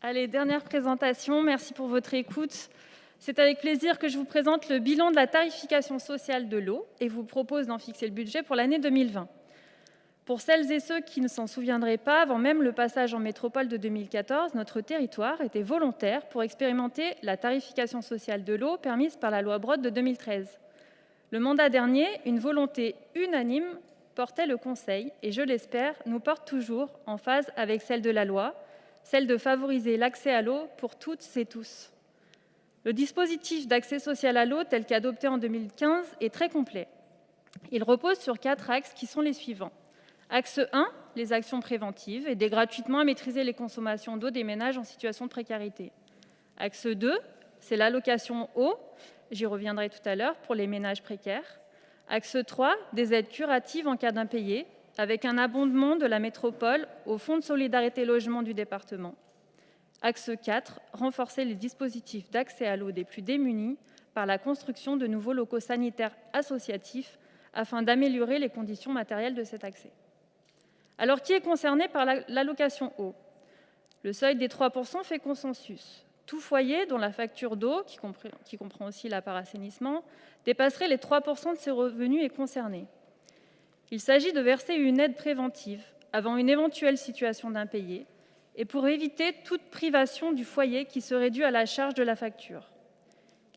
Allez, dernière présentation. Merci pour votre écoute. C'est avec plaisir que je vous présente le bilan de la tarification sociale de l'eau et vous propose d'en fixer le budget pour l'année 2020. Pour celles et ceux qui ne s'en souviendraient pas, avant même le passage en métropole de 2014, notre territoire était volontaire pour expérimenter la tarification sociale de l'eau permise par la loi Brottes de 2013. Le mandat dernier, une volonté unanime portait le Conseil et, je l'espère, nous porte toujours en phase avec celle de la loi, celle de favoriser l'accès à l'eau pour toutes et tous. Le dispositif d'accès social à l'eau, tel qu'adopté en 2015, est très complet. Il repose sur quatre axes qui sont les suivants. Axe 1, les actions préventives, aider gratuitement à maîtriser les consommations d'eau des ménages en situation de précarité. Axe 2, c'est l'allocation eau, j'y reviendrai tout à l'heure, pour les ménages précaires. Axe 3, des aides curatives en cas d'impayé, avec un abondement de la métropole au Fonds de solidarité logement du département. Axe 4, renforcer les dispositifs d'accès à l'eau des plus démunis par la construction de nouveaux locaux sanitaires associatifs afin d'améliorer les conditions matérielles de cet accès. Alors, qui est concerné par l'allocation eau? Le seuil des 3 fait consensus. Tout foyer dont la facture d'eau, qui, comprend aussi la part assainissement, dépasserait les 3 de ses revenus est concerné. Il s'agit de verser une aide préventive avant une éventuelle situation d'impayé et pour éviter toute privation du foyer qui serait due à la charge de la facture.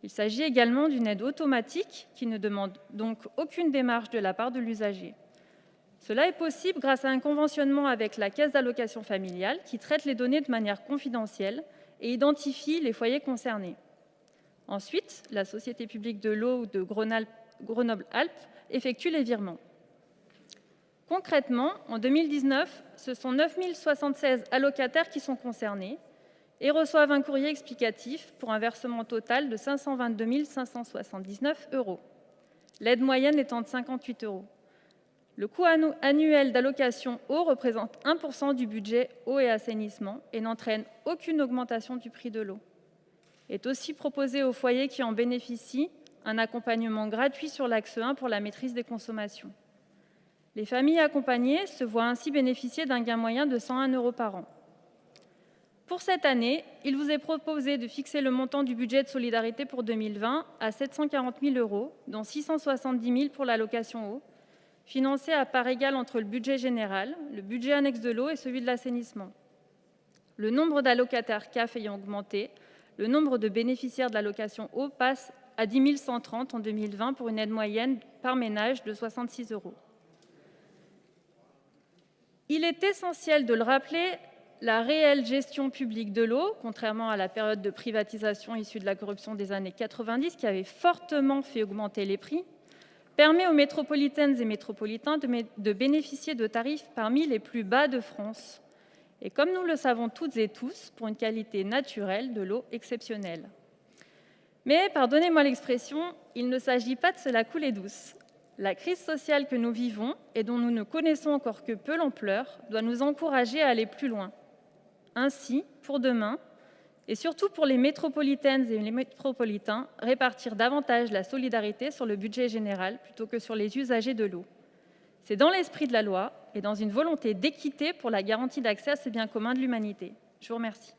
Il s'agit également d'une aide automatique qui ne demande donc aucune démarche de la part de l'usager. Cela est possible grâce à un conventionnement avec la caisse d'allocation familiale qui traite les données de manière confidentielle et identifie les foyers concernés. Ensuite, la Société publique de l'eau de Grenoble-Alpes effectue les virements. Concrètement, en 2019, ce sont 9 076 allocataires qui sont concernés et reçoivent un courrier explicatif pour un versement total de 522 579 euros. L'aide moyenne étant de 58 euros. Le coût annuel d'allocation eau représente 1% du budget eau et assainissement et n'entraîne aucune augmentation du prix de l'eau. Est aussi proposé aux foyers qui en bénéficient un accompagnement gratuit sur l'axe 1 pour la maîtrise des consommations. Les familles accompagnées se voient ainsi bénéficier d'un gain moyen de 101 euros par an. Pour cette année, il vous est proposé de fixer le montant du budget de solidarité pour 2020 à 740 000 euros, dont 670 000 pour l'allocation eau, financé à part égale entre le budget général, le budget annexe de l'eau et celui de l'assainissement. Le nombre d'allocataires CAF ayant augmenté, le nombre de bénéficiaires de l'allocation eau passe à 10 130 en 2020 pour une aide moyenne par ménage de 66 euros. Il est essentiel de le rappeler, la réelle gestion publique de l'eau, contrairement à la période de privatisation issue de la corruption des années 90 qui avait fortement fait augmenter les prix, permet aux métropolitaines et métropolitains de bénéficier de tarifs parmi les plus bas de France et, comme nous le savons toutes et tous, pour une qualité naturelle de l'eau exceptionnelle. Mais, pardonnez-moi l'expression, il ne s'agit pas de se la couler douce. La crise sociale que nous vivons et dont nous ne connaissons encore que peu l'ampleur doit nous encourager à aller plus loin. Ainsi, pour demain, et surtout pour les métropolitaines et les métropolitains, répartir davantage la solidarité sur le budget général plutôt que sur les usagers de l'eau. C'est dans l'esprit de la loi et dans une volonté d'équité pour la garantie d'accès à ces biens communs de l'humanité. Je vous remercie.